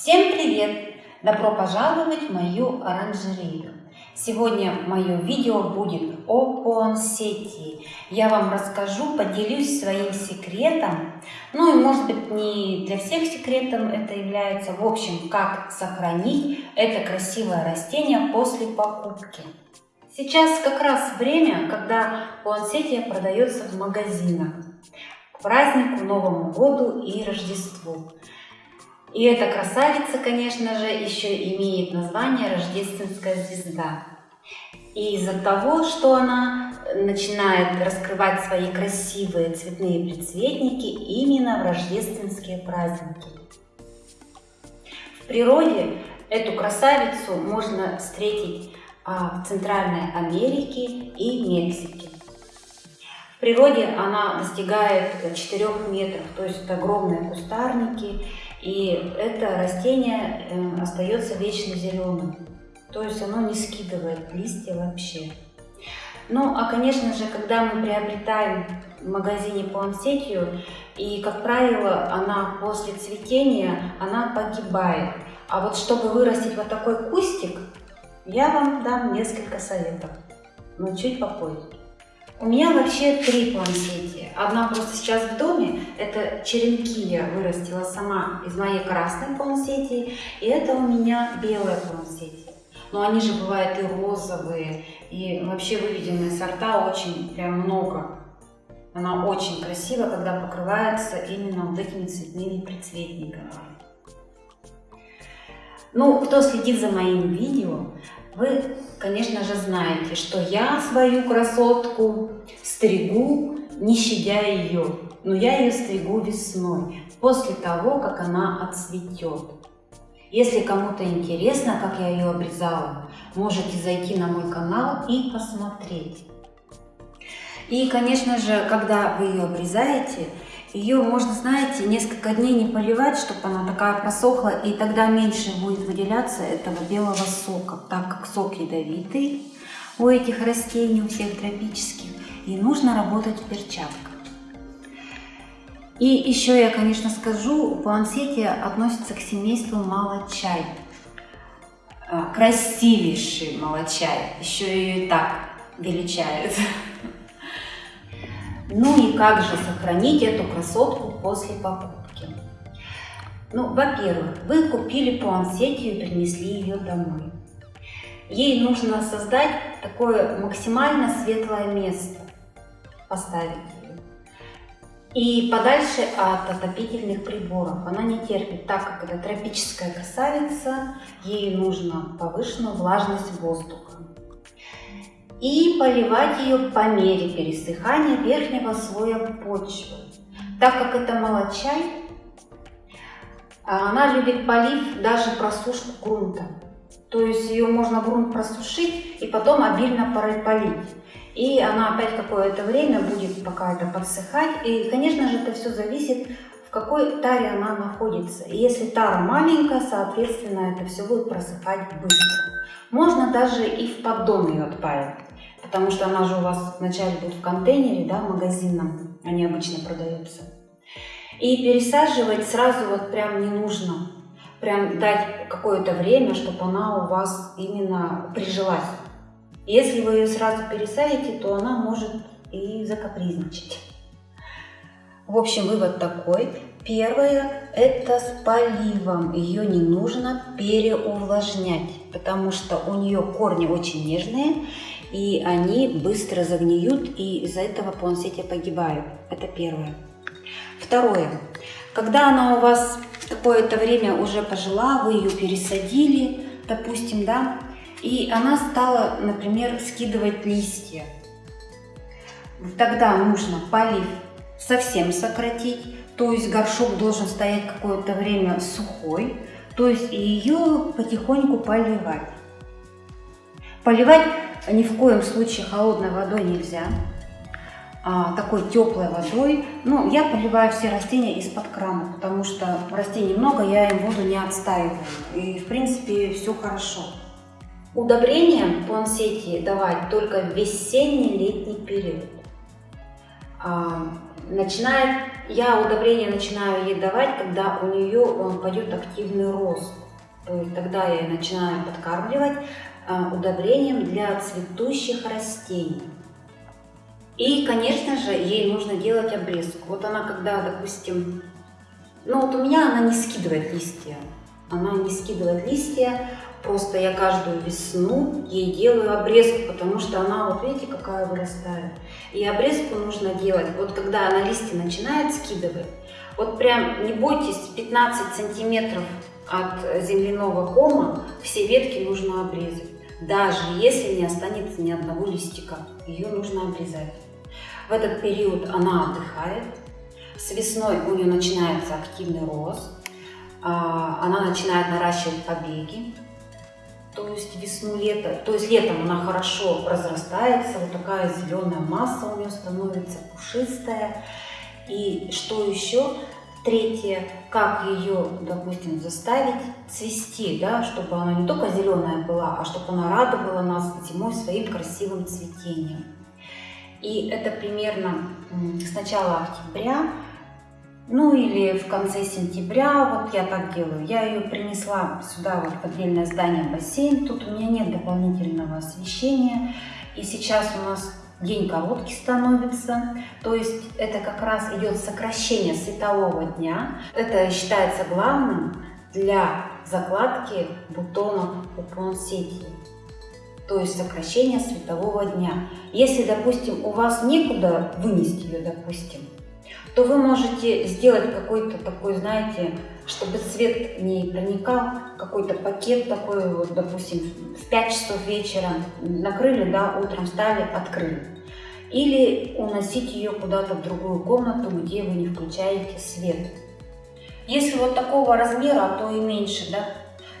Всем привет! Добро пожаловать в мою оранжерею! Сегодня мое видео будет о пуансетии. Я вам расскажу, поделюсь своим секретом. Ну и может быть не для всех секретом это является. В общем, как сохранить это красивое растение после покупки. Сейчас как раз время, когда пуансетия продается в магазинах. К празднику, Новому году и Рождеству. И эта красавица, конечно же, еще имеет название «Рождественская звезда». И из-за того, что она начинает раскрывать свои красивые цветные предцветники именно в рождественские праздники. В природе эту красавицу можно встретить а, в Центральной Америке и Мексике. В природе она достигает 4 метров, то есть это огромные кустарники, и это растение э, остается вечно зеленым. То есть оно не скидывает листья вообще. Ну, а конечно же, когда мы приобретаем в магазине пуансетию, и, как правило, она после цветения, она погибает. А вот чтобы вырастить вот такой кустик, я вам дам несколько советов, но чуть попозже. У меня вообще три плансети. Одна просто сейчас в доме. Это черенки я вырастила сама из моей красной плансети. И это у меня белая плансети. Но они же бывают и розовые, и вообще выведенные сорта очень прям много. Она очень красива, когда покрывается именно вот этими цветными прицветниками. Ну, кто следит за моим видео, вы, конечно же, знаете, что я свою красотку стригу, не щадя ее, но я ее стригу весной, после того, как она отцветет. Если кому-то интересно, как я ее обрезала, можете зайти на мой канал и посмотреть. И, конечно же, когда вы ее обрезаете, ее можно, знаете, несколько дней не поливать, чтобы она такая просохла, и тогда меньше будет выделяться этого белого сока, так как сок ядовитый у этих растений, у всех тропических, и нужно работать в перчатках. И еще я, конечно, скажу, пуансетия относится к семейству молочай. А, красивейший молочай, еще ее и так величают. Ну и как же сохранить эту красотку после покупки? Ну, во-первых, вы купили пуансетию и принесли ее домой. Ей нужно создать такое максимально светлое место, поставить ее. И подальше от отопительных приборов. Она не терпит, так как это тропическая красавица, ей нужно повышенную влажность воздуха и поливать ее по мере пересыхания верхнего слоя почвы. Так как это молочай, а она любит полив даже просушку грунта. То есть ее можно грунт просушить и потом обильно полить. И она опять какое-то время будет пока это подсыхать. И, конечно же, это все зависит, в какой таре она находится. И если тара маленькая, соответственно, это все будет просыхать быстро. Можно даже и в поддон ее отправить потому что она же у вас вначале будет в контейнере, да, магазинном, они обычно продаются. И пересаживать сразу вот прям не нужно. Прям дать какое-то время, чтобы она у вас именно прижилась. Если вы ее сразу пересадите, то она может и закапризничать. В общем, вывод такой. Первое – это с поливом. Ее не нужно переувлажнять, потому что у нее корни очень нежные, и они быстро загниют, и из-за этого пуансетия погибают. Это первое. Второе. Когда она у вас какое-то время уже пожила, вы ее пересадили, допустим, да, и она стала, например, скидывать листья. Тогда нужно полив совсем сократить, то есть горшок должен стоять какое-то время сухой, то есть ее потихоньку поливать. Поливать ни в коем случае холодной водой нельзя, а, такой теплой водой. Ну, я поливаю все растения из-под крана, потому что растений много, я им воду не отстаиваю. И, в принципе, все хорошо. Удобрения пуансетии давать только в весенний-летний период. А, начинает я удобрение начинаю ей давать, когда у нее пойдет активный рост. То есть тогда я начинаю подкармливать удобрением для цветущих растений. И, конечно же, ей нужно делать обрезку. Вот она, когда, допустим, ну вот у меня она не скидывает листья. Она не скидывает листья, просто я каждую весну ей делаю обрезку, потому что она, вот видите, какая вырастает. И обрезку нужно делать, вот когда она листья начинает скидывать, вот прям не бойтесь, 15 сантиметров от земляного кома все ветки нужно обрезать. Даже если не останется ни одного листика, ее нужно обрезать. В этот период она отдыхает. С весной у нее начинается активный рост. А, она начинает наращивать побеги. То есть весну-лето, то есть летом она хорошо разрастается, вот такая зеленая масса у нее становится пушистая. И что еще? Третье, как ее, допустим, заставить цвести, да, чтобы она не только зеленая была, а чтобы она радовала нас зимой своим красивым цветением. И это примерно с начала октября, ну или в конце сентября, вот я так делаю. Я ее принесла сюда, вот в отдельное здание бассейн. Тут у меня нет дополнительного освещения. И сейчас у нас день короткий становится. То есть это как раз идет сокращение светового дня. Это считается главным для закладки бутонов у пуансетии то есть сокращение светового дня. Если, допустим, у вас некуда вынести ее, допустим, то вы можете сделать какой-то такой, знаете, чтобы свет не проникал, какой-то пакет такой, вот, допустим, в 5 часов вечера накрыли, да, утром встали, открыли. Или уносить ее куда-то в другую комнату, где вы не включаете свет. Если вот такого размера, а то и меньше, да,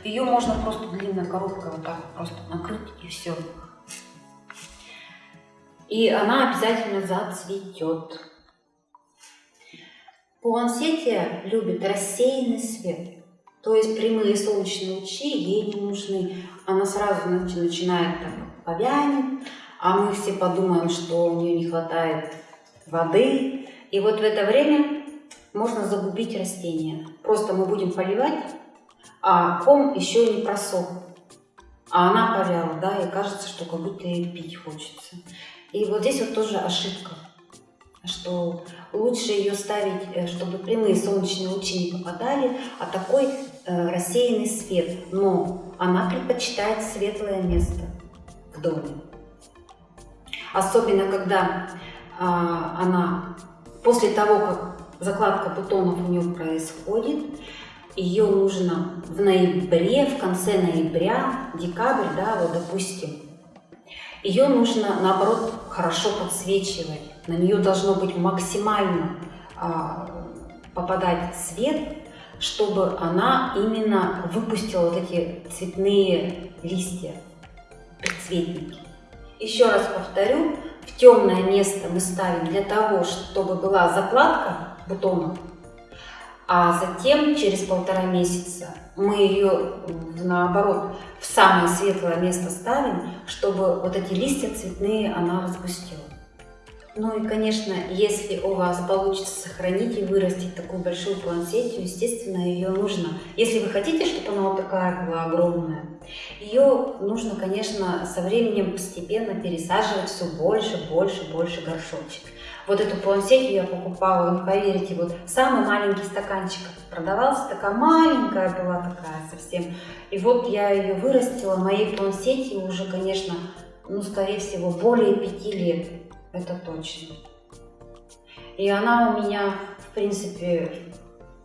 ее можно просто длинной коробкой вот так просто накрыть и все. И она обязательно зацветет. Пуансетия любит рассеянный свет. То есть прямые солнечные лучи ей не нужны. Она сразу начинает там повянет, а мы все подумаем, что у нее не хватает воды. И вот в это время можно загубить растение. Просто мы будем поливать а ком еще не просох. А она повяла, да, и кажется, что как будто ей пить хочется. И вот здесь вот тоже ошибка, что лучше ее ставить, э, чтобы прямые солнечные лучи не попадали, а такой э, рассеянный свет. Но она предпочитает светлое место в доме. Особенно, когда э, она после того, как закладка бутонов у нее происходит, ее нужно в ноябре, в конце ноября, декабрь, да, вот допустим, ее нужно, наоборот, хорошо подсвечивать. На нее должно быть максимально а, попадать свет, чтобы она именно выпустила вот эти цветные листья, предцветники. Еще раз повторю, в темное место мы ставим для того, чтобы была закладка бутонов, а затем через полтора месяца мы ее наоборот в самое светлое место ставим, чтобы вот эти листья цветные она распустила. Ну и, конечно, если у вас получится сохранить и вырастить такую большую плансетию, естественно, ее нужно. Если вы хотите, чтобы она вот такая была огромная, ее нужно, конечно, со временем постепенно пересаживать все больше, больше, больше горшочек. Вот эту плансетию я покупала, не поверите, вот самый маленький стаканчик продавался, такая маленькая была такая совсем. И вот я ее вырастила, моей плансетии уже, конечно, ну, скорее всего, более пяти лет, это точно. И она у меня, в принципе,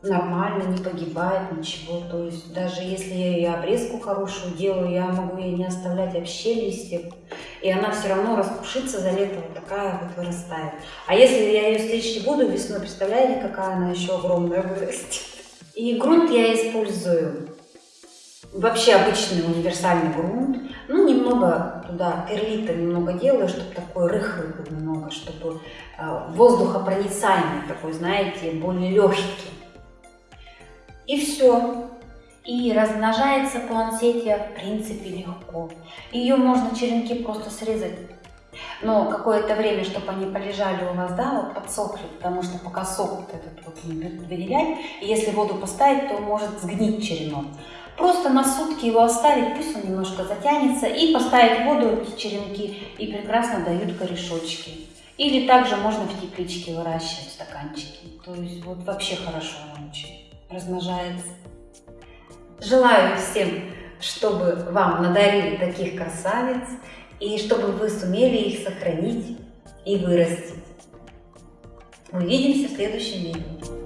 нормально, не погибает, ничего. То есть даже если я ей обрезку хорошую делаю, я могу ей не оставлять вообще листьев. И она все равно распушится за лето, вот такая вот вырастает. А если я ее стричь буду весной, представляете, какая она еще огромная вырастет. И грунт я использую вообще обычный универсальный грунт. Ну, немного туда перлита немного делаю, чтобы такой рыхлый был немного, чтобы э, воздухопроницаемый такой, знаете, более легкий. И все. И размножается плансетия в принципе легко. Ее можно черенки просто срезать. Но какое-то время, чтобы они полежали у вас, да, вот подсохли, потому что пока сок вот этот вот выделять, и если воду поставить, то может сгнить черенок. Просто на сутки его оставить, пусть он немножко затянется, и поставить воду эти черенки, и прекрасно дают корешочки. Или также можно в тепличке выращивать стаканчики. То есть вот вообще хорошо очень размножается. Желаю всем, чтобы вам надарили таких красавиц, и чтобы вы сумели их сохранить и вырастить. Увидимся в следующем видео.